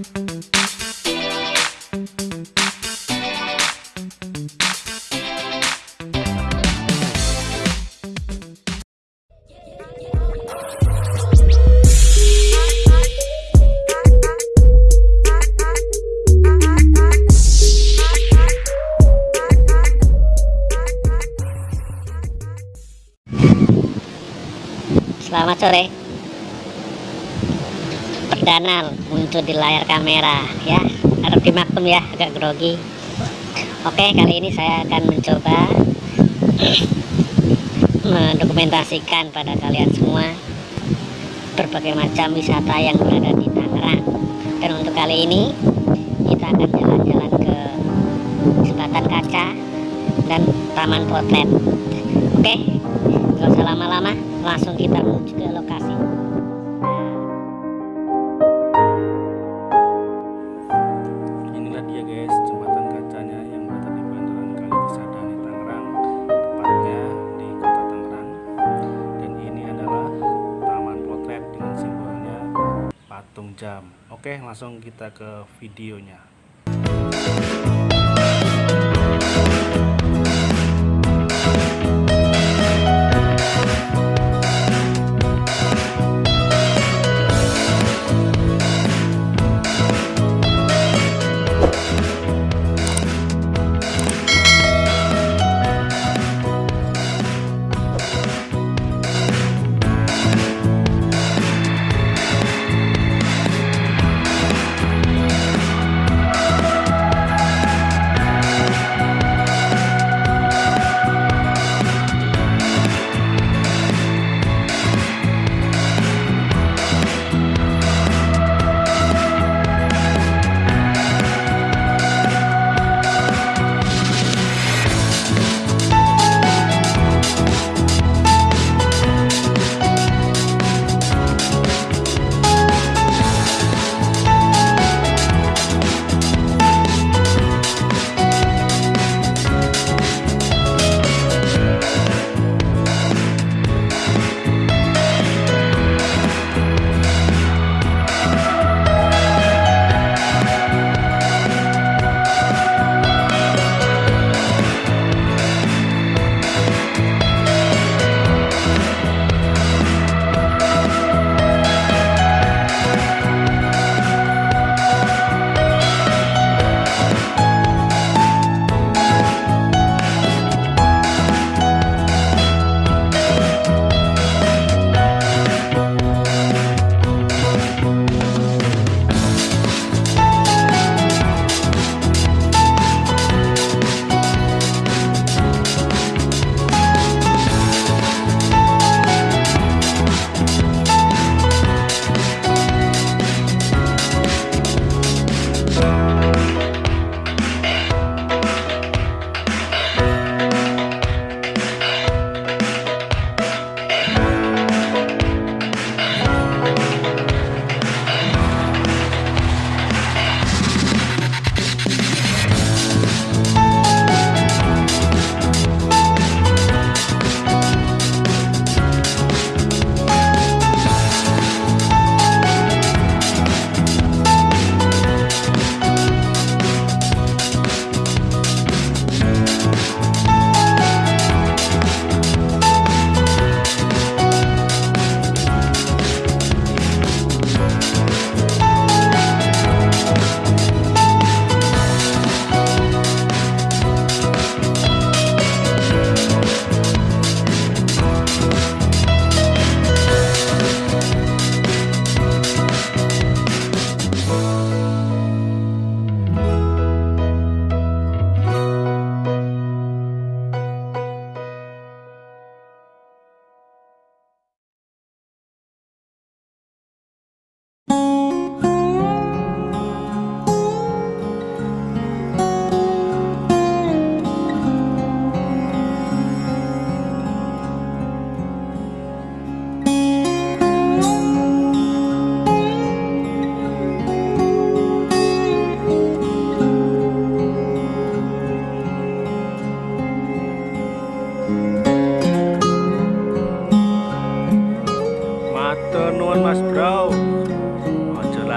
Selamat sore Perdana muncul di layar kamera ya. Harap dimaklum ya agak grogi. Oke kali ini saya akan mencoba Mendokumentasikan pada kalian semua Berbagai macam wisata yang berada di Tangerang. Dan untuk kali ini Kita akan jalan-jalan ke Jembatan Kaca Dan Taman Potret. Oke Gak usah lama-lama langsung kita menuju ke lokasi jam. Oke langsung kita ke videonya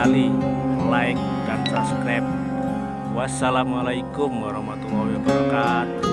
Lali like, subscribe. Wassalamualaikum warahmatullahi wabarakatuh